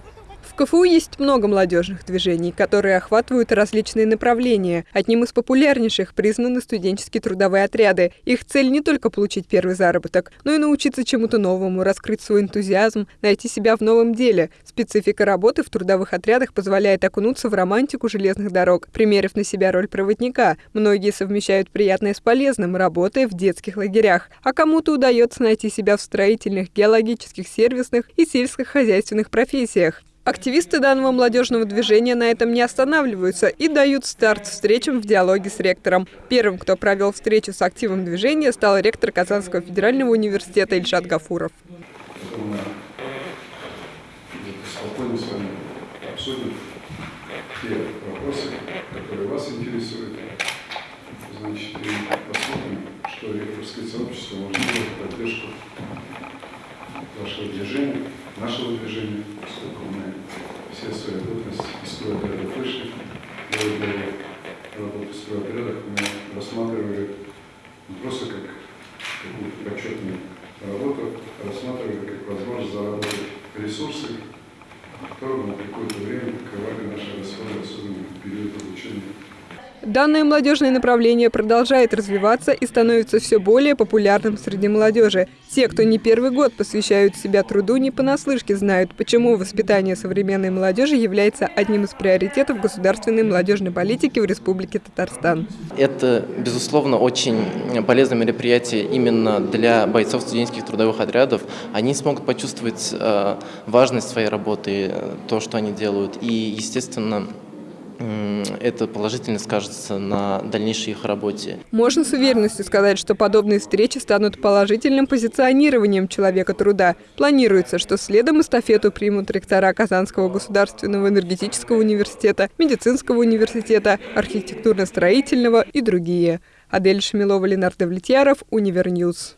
fight. В КФУ есть много молодежных движений, которые охватывают различные направления. Одним из популярнейших признаны студенческие трудовые отряды. Их цель не только получить первый заработок, но и научиться чему-то новому, раскрыть свой энтузиазм, найти себя в новом деле. Специфика работы в трудовых отрядах позволяет окунуться в романтику железных дорог, примерив на себя роль проводника. Многие совмещают приятное с полезным, работая в детских лагерях. А кому-то удается найти себя в строительных, геологических, сервисных и сельскохозяйственных профессиях. Активисты данного молодежного движения на этом не останавливаются и дают старт встречам в диалоге с ректором. Первым, кто провел встречу с активом движения, стал ректор Казанского федерального университета Ильшат Гафуров. Спокойно с вами обсудим те вопросы, которые вас интересуют. Значит, посмотрим, что ректорское сообщество может сделать в поддержку вашего движения, нашего движения, поскольку мы все свою ответственность из стройотрядов вышли. Работе в стройотрядах мы рассматривали не просто как какую-то почетную работу, а рассматривали как возможность заработать ресурсы, которые на какое-то время покрывали наши расходы, особенно Данное молодежное направление продолжает развиваться и становится все более популярным среди молодежи. Те, кто не первый год посвящают себя труду, не понаслышке знают, почему воспитание современной молодежи является одним из приоритетов государственной молодежной политики в Республике Татарстан. Это, безусловно, очень полезное мероприятие именно для бойцов студенческих трудовых отрядов. Они смогут почувствовать э, важность своей работы, то, что они делают, и, естественно, это положительно скажется на дальнейшей их работе. Можно с уверенностью сказать, что подобные встречи станут положительным позиционированием человека труда. Планируется, что следом эстафету примут ректора Казанского государственного энергетического университета, медицинского университета, архитектурно-строительного и другие. Адель Шамилова, Ленардо Влетьяров, Универньюз.